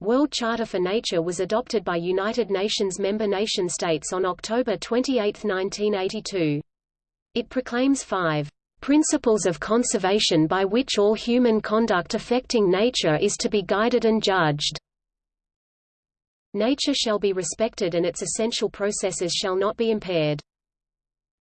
World Charter for Nature was adopted by United Nations member nation states on October 28, 1982. It proclaims five principles of conservation by which all human conduct affecting nature is to be guided and judged. Nature shall be respected and its essential processes shall not be impaired.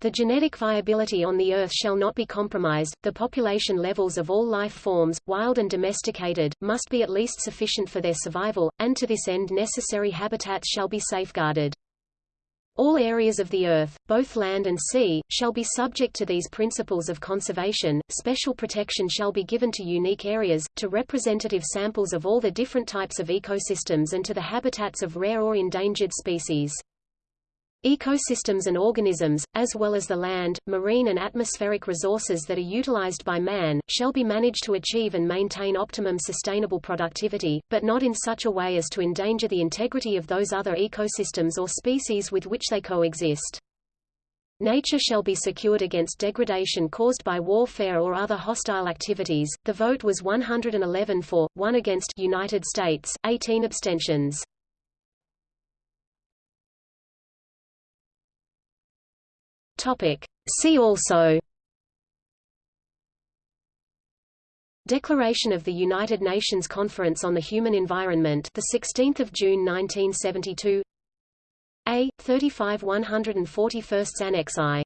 The genetic viability on the Earth shall not be compromised, the population levels of all life forms, wild and domesticated, must be at least sufficient for their survival, and to this end necessary habitats shall be safeguarded. All areas of the Earth, both land and sea, shall be subject to these principles of conservation. Special protection shall be given to unique areas, to representative samples of all the different types of ecosystems and to the habitats of rare or endangered species. Ecosystems and organisms, as well as the land, marine and atmospheric resources that are utilized by man, shall be managed to achieve and maintain optimum sustainable productivity, but not in such a way as to endanger the integrity of those other ecosystems or species with which they coexist. Nature shall be secured against degradation caused by warfare or other hostile activities. The vote was 111 for, 1 against United States, 18 abstentions. Topic. See also Declaration of the United Nations Conference on the Human Environment the 16th of June 1972 A 35 141st Annex I